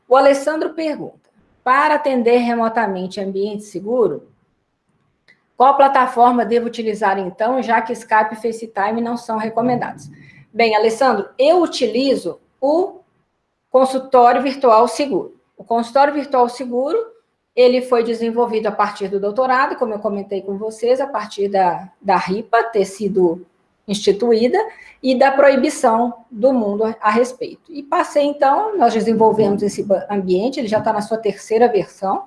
O Alessandro pergunta, para atender remotamente ambiente seguro, qual plataforma devo utilizar, então, já que Skype e FaceTime não são recomendados? Bem, Alessandro, eu utilizo o consultório virtual seguro. O consultório virtual seguro, ele foi desenvolvido a partir do doutorado, como eu comentei com vocês, a partir da, da RIPA ter sido instituída e da proibição do mundo a, respeito. E passei, então, nós desenvolvemos esse ambiente, ele já está na sua terceira versão,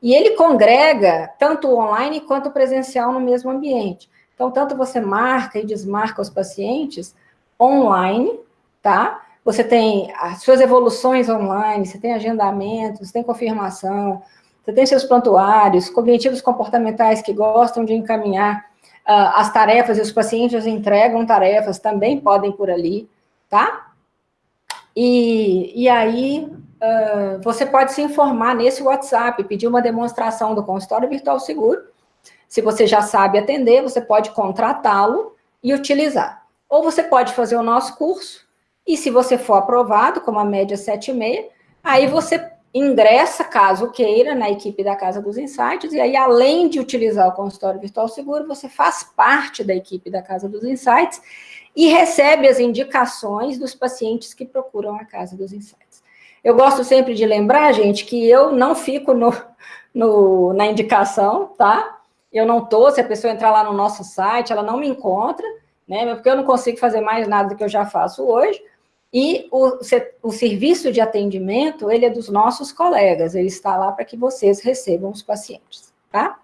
e ele congrega tanto online quanto presencial no mesmo ambiente. Então, tanto você marca e desmarca os pacientes online, tá? Você tem as suas evoluções online, você tem agendamento, você tem confirmação, você tem seus prontuários, cognitivos comportamentais que gostam de encaminhar uh, as tarefas, e os pacientes entregam tarefas, também podem por ali, tá? E, e aí, uh, você pode se informar nesse WhatsApp, pedir uma demonstração do consultório virtual seguro, se você já sabe atender, você pode contratá-lo e utilizar. Ou você pode fazer o nosso curso, e se você for aprovado, como a média 7,5, aí você ingressa, caso queira, na equipe da Casa dos Insights, e aí, além de utilizar o consultório virtual seguro, você faz parte da equipe da Casa dos Insights e recebe as indicações dos pacientes que procuram a Casa dos Insights. Eu gosto sempre de lembrar, gente, que eu não fico no, no, na indicação, tá? Eu não tô, se a pessoa entrar lá no nosso site, ela não me encontra, né? Porque eu não consigo fazer mais nada do que eu já faço hoje, e o, o serviço de atendimento, ele é dos nossos colegas, ele está lá para que vocês recebam os pacientes, tá?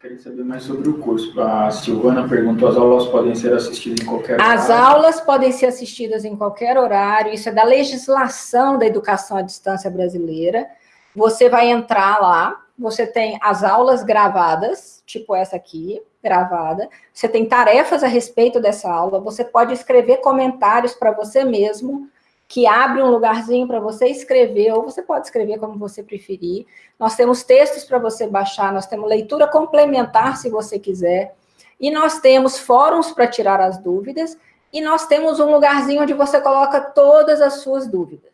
Queria saber mais sobre o curso. A Silvana perguntou, as aulas podem ser assistidas em qualquer horário? As aulas podem ser assistidas em qualquer horário, isso é da legislação da educação à distância brasileira. Você vai entrar lá, você tem as aulas gravadas, tipo essa aqui, gravada, você tem tarefas a respeito dessa aula, você pode escrever comentários para você mesmo, que abre um lugarzinho para você escrever, ou você pode escrever como você preferir. Nós temos textos para você baixar, nós temos leitura complementar, se você quiser, e nós temos fóruns para tirar as dúvidas, e nós temos um lugarzinho onde você coloca todas as suas dúvidas.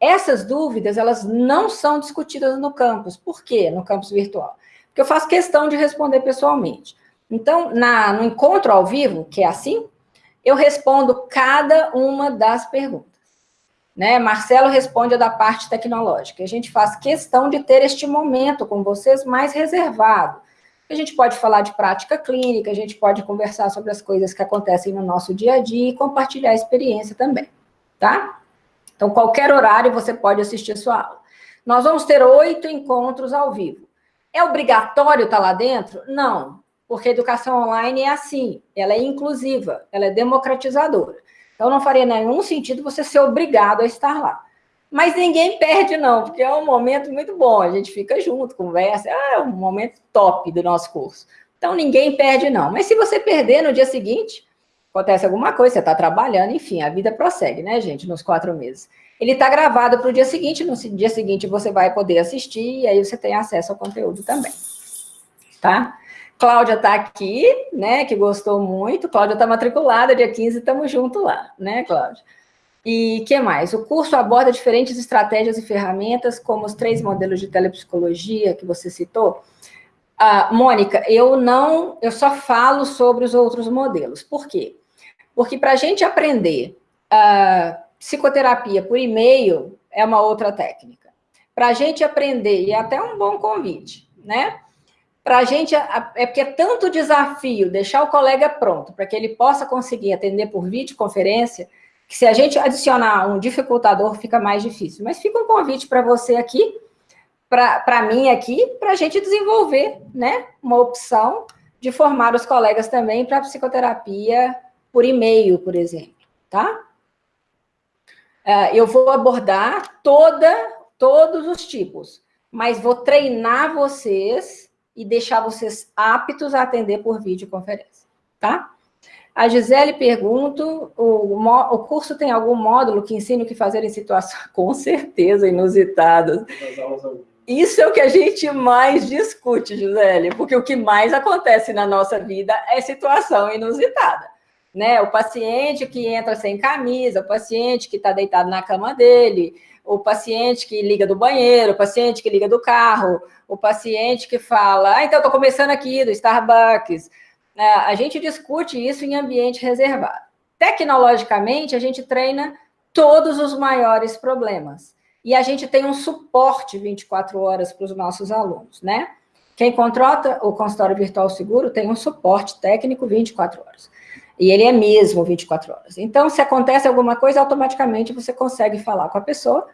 Essas dúvidas, elas não são discutidas no campus. Por quê? No campus virtual. Porque eu faço questão de responder pessoalmente. Então, na, no encontro ao vivo, que é assim, eu respondo cada uma das perguntas. Né? Marcelo responde a da parte tecnológica. A gente faz questão de ter este momento com vocês mais reservado. A gente pode falar de prática clínica, a gente pode conversar sobre as coisas que acontecem no nosso dia a dia e compartilhar a experiência também, tá? Então, qualquer horário você pode assistir a sua aula. Nós vamos ter oito encontros ao vivo. É obrigatório estar lá dentro? Não, porque a educação online é assim, ela é inclusiva, ela é democratizadora. Então, não faria nenhum sentido você ser obrigado a estar lá. Mas ninguém perde, não, porque é um momento muito bom. A gente fica junto, conversa. É um momento top do nosso curso. Então, ninguém perde, não. Mas se você perder no dia seguinte, acontece alguma coisa, você está trabalhando, enfim, a vida prossegue, né, gente, nos quatro meses. Ele está gravado para o dia seguinte, no dia seguinte você vai poder assistir, e aí você tem acesso ao conteúdo também. Tá? Cláudia está aqui, né, que gostou muito. Cláudia está matriculada, dia 15, estamos juntos lá, né, Cláudia? E que mais? O curso aborda diferentes estratégias e ferramentas, como os três modelos de telepsicologia que você citou. Ah, Mônica, eu não, eu só falo sobre os outros modelos. Por quê? Porque para a gente aprender ah, psicoterapia por e-mail é uma outra técnica. Para a gente aprender, e é até um bom convite, né? Para a gente, é porque é tanto desafio deixar o colega pronto, para que ele possa conseguir atender por videoconferência, que se a gente adicionar um dificultador, fica mais difícil. Mas fica um convite para você aqui, para mim aqui, para a gente desenvolver né, uma opção de formar os colegas também para psicoterapia por e-mail, por exemplo, tá? Uh, eu vou abordar toda, todos os tipos, mas vou treinar vocês e deixar vocês aptos a atender por videoconferência, tá? A Gisele pergunta, o, o curso tem algum módulo que ensine o que fazer em situações, com certeza, inusitadas. Isso é o que a gente mais discute, Gisele, porque o que mais acontece na nossa vida é situação inusitada. Né? O paciente que entra sem camisa, o paciente que está deitado na cama dele, o paciente que liga do banheiro, o paciente que liga do carro, o paciente que fala, ah, então estou começando aqui do Starbucks, é, a gente discute isso em ambiente reservado. Tecnologicamente, a gente treina todos os maiores problemas. E a gente tem um suporte 24 horas para os nossos alunos, né? Quem contrata o consultório virtual seguro tem um suporte técnico 24 horas. E ele é mesmo 24 horas. Então, se acontece alguma coisa, automaticamente você consegue falar com a pessoa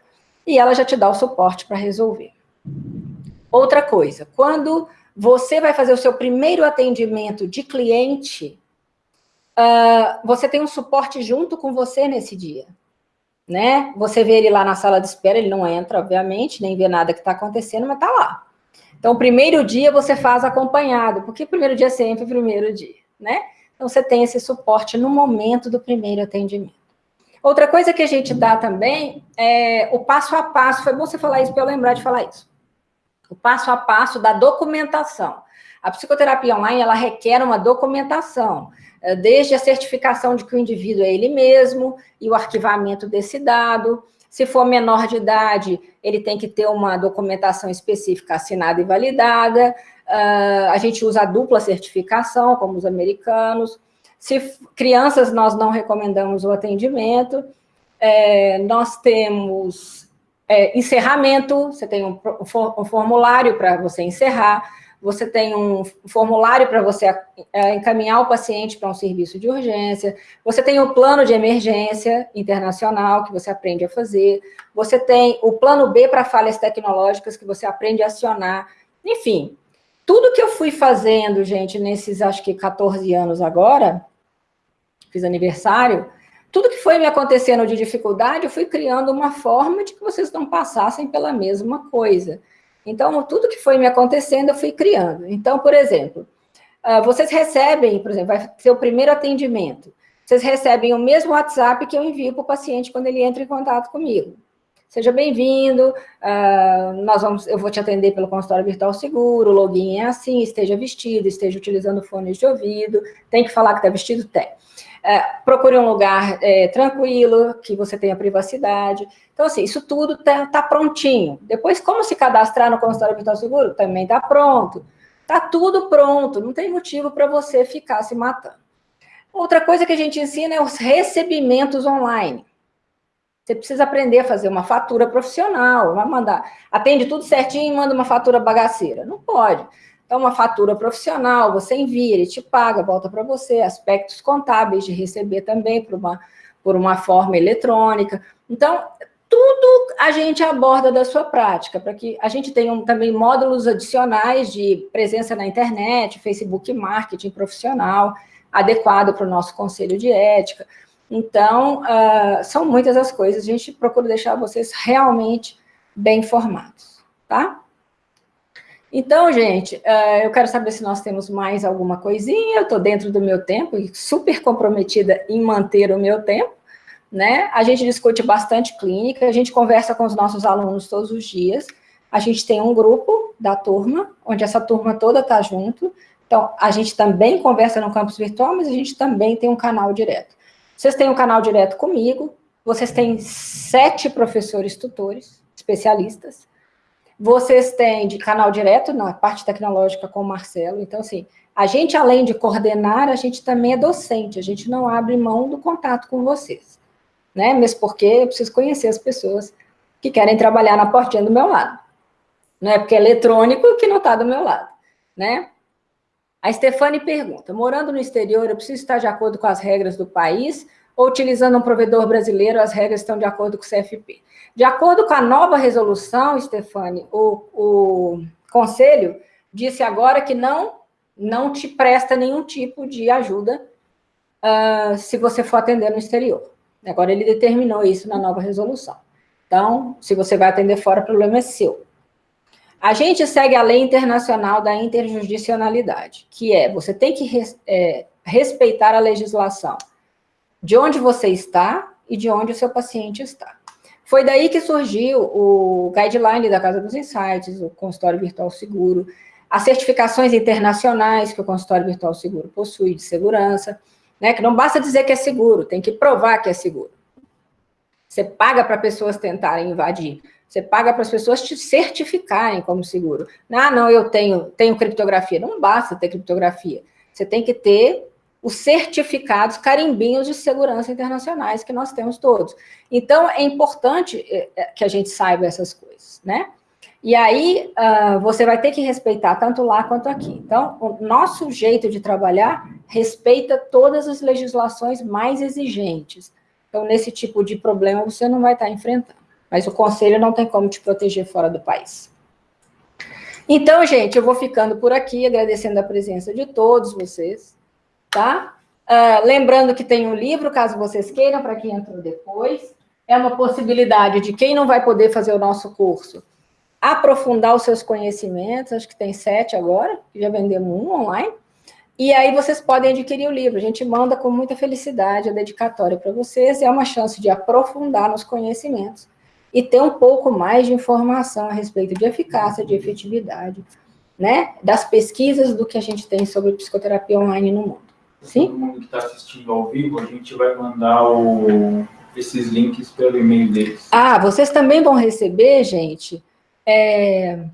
e ela já te dá o suporte para resolver. Outra coisa, quando você vai fazer o seu primeiro atendimento de cliente, uh, você tem um suporte junto com você nesse dia. Né? Você vê ele lá na sala de espera, ele não entra, obviamente, nem vê nada que está acontecendo, mas está lá. Então, o primeiro dia você faz acompanhado, porque primeiro dia é sempre o primeiro dia, né? Então, você tem esse suporte no momento do primeiro atendimento. Outra coisa que a gente dá também é o passo a passo. Foi bom você falar isso para eu lembrar de falar isso o passo a passo da documentação. A psicoterapia online, ela requer uma documentação, eh, desde a certificação de que o indivíduo é ele mesmo e o arquivamento desse dado. Se for menor de idade, ele tem que ter uma documentação específica assinada e validada. Uh, a gente usa a dupla certificação, como os americanos. Se crianças, nós não recomendamos o atendimento. É, nós temos é, encerramento, você tem um, um formulário para você encerrar, você tem um formulário para você é, encaminhar o paciente para um serviço de urgência, você tem o plano de emergência internacional que você aprende a fazer, você tem o plano B para falhas tecnológicas que você aprende a acionar, enfim, tudo que eu fui fazendo, gente, nesses acho que 14 anos agora, fiz aniversário, tudo que foi me acontecendo de dificuldade, eu fui criando uma forma de que vocês não passassem pela mesma coisa. Então, tudo que foi me acontecendo, eu fui criando. Então, por exemplo, ah, vocês recebem, por exemplo, vai ser o primeiro atendimento, vocês recebem o mesmo WhatsApp que eu envio para o paciente quando ele entra em contato comigo. Seja bem-vindo, uh, nós vamos, eu vou te atender pelo consultório virtual seguro, o login é assim, esteja vestido, esteja utilizando fones de ouvido, tem que falar que está vestido? Tem. É, procure um lugar é, tranquilo, que você tenha privacidade. Então, assim, isso tudo está tá prontinho. Depois, como se cadastrar no consultório virtual seguro? Também está pronto. Está tudo pronto, não tem motivo para você ficar se matando. Outra coisa que a gente ensina é os recebimentos online. Você precisa aprender a fazer uma fatura profissional, vai mandar, atende tudo certinho e manda uma fatura bagaceira. Não pode. É uma fatura profissional, você envia, ele te paga, volta para você, aspectos contábeis de receber também por uma, por uma forma eletrônica. Então, tudo a gente aborda da sua prática, para que a gente tenha um, também módulos adicionais de presença na internet, Facebook Marketing profissional, adequado para o nosso conselho de ética. Então, uh, são muitas as coisas, a gente procura deixar vocês realmente bem informados, tá? Então, gente, uh, eu quero saber se nós temos mais alguma coisinha, eu estou dentro do meu tempo, e super comprometida em manter o meu tempo, né? A gente discute bastante clínica, a gente conversa com os nossos alunos todos os dias, a gente tem um grupo da turma, onde essa turma toda está junto, então, a gente também conversa no campus virtual, mas a gente também tem um canal direto. Vocês têm um canal direto comigo, vocês têm sete professores tutores, especialistas, vocês têm de canal direto na parte tecnológica com o Marcelo, então, assim, a gente, além de coordenar, a gente também é docente, a gente não abre mão do contato com vocês, né? Mesmo porque eu preciso conhecer as pessoas que querem trabalhar na portinha do meu lado. Não é porque é eletrônico que não está do meu lado, né? A Stefane pergunta, morando no exterior, eu preciso estar de acordo com as regras do país ou utilizando um provedor brasileiro, as regras estão de acordo com o CFP? De acordo com a nova resolução, Stefane, o, o Conselho disse agora que não, não te presta nenhum tipo de ajuda uh, se você for atender no exterior. Agora ele determinou isso na nova resolução. Então, se você vai atender fora, o problema é seu. A gente segue a lei internacional da interjudicionalidade, que é, você tem que res, é, respeitar a legislação de onde você está e de onde o seu paciente está. Foi daí que surgiu o guideline da Casa dos Insights, o consultório virtual seguro, as certificações internacionais que o consultório virtual seguro possui de segurança, né, que não basta dizer que é seguro, tem que provar que é seguro. Você paga para pessoas tentarem invadir, você paga para as pessoas te certificarem como seguro. Ah, não, eu tenho, tenho criptografia. Não basta ter criptografia. Você tem que ter os certificados, carimbinhos de segurança internacionais que nós temos todos. Então, é importante é, é, que a gente saiba essas coisas, né? E aí, uh, você vai ter que respeitar tanto lá quanto aqui. Então, o nosso jeito de trabalhar respeita todas as legislações mais exigentes. Então, nesse tipo de problema, você não vai estar enfrentando. Mas o conselho não tem como te proteger fora do país. Então, gente, eu vou ficando por aqui, agradecendo a presença de todos vocês tá? Uh, lembrando que tem um livro, caso vocês queiram, para quem entrou depois. É uma possibilidade de quem não vai poder fazer o nosso curso, aprofundar os seus conhecimentos, acho que tem sete agora, já vendemos um online. E aí vocês podem adquirir o livro, a gente manda com muita felicidade a dedicatória para vocês, é uma chance de aprofundar nos conhecimentos e ter um pouco mais de informação a respeito de eficácia, de efetividade, né, das pesquisas do que a gente tem sobre psicoterapia online no mundo. Sim? Todo mundo que está assistindo ao vivo, a gente vai mandar o, esses links pelo e-mail deles. Ah, vocês também vão receber, gente, é,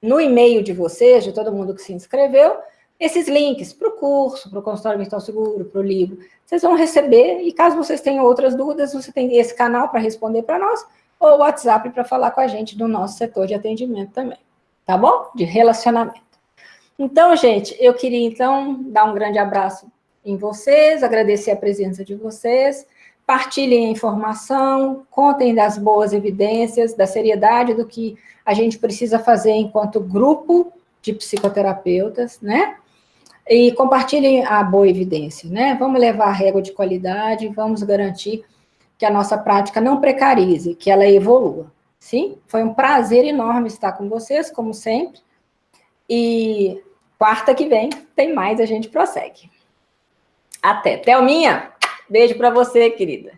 no e-mail de vocês, de todo mundo que se inscreveu, esses links para o curso, para o consultório virtual seguro, para o livro. Vocês vão receber, e caso vocês tenham outras dúvidas, você tem esse canal para responder para nós, ou o WhatsApp para falar com a gente do nosso setor de atendimento também, tá bom? De relacionamento. Então, gente, eu queria, então, dar um grande abraço em vocês, agradecer a presença de vocês, partilhem a informação, contem das boas evidências, da seriedade do que a gente precisa fazer enquanto grupo de psicoterapeutas, né? E compartilhem a boa evidência, né? Vamos levar a régua de qualidade, vamos garantir que a nossa prática não precarize, que ela evolua, sim? Foi um prazer enorme estar com vocês, como sempre. E quarta que vem tem mais, a gente prossegue. Até. Thelminha, beijo para você, querida.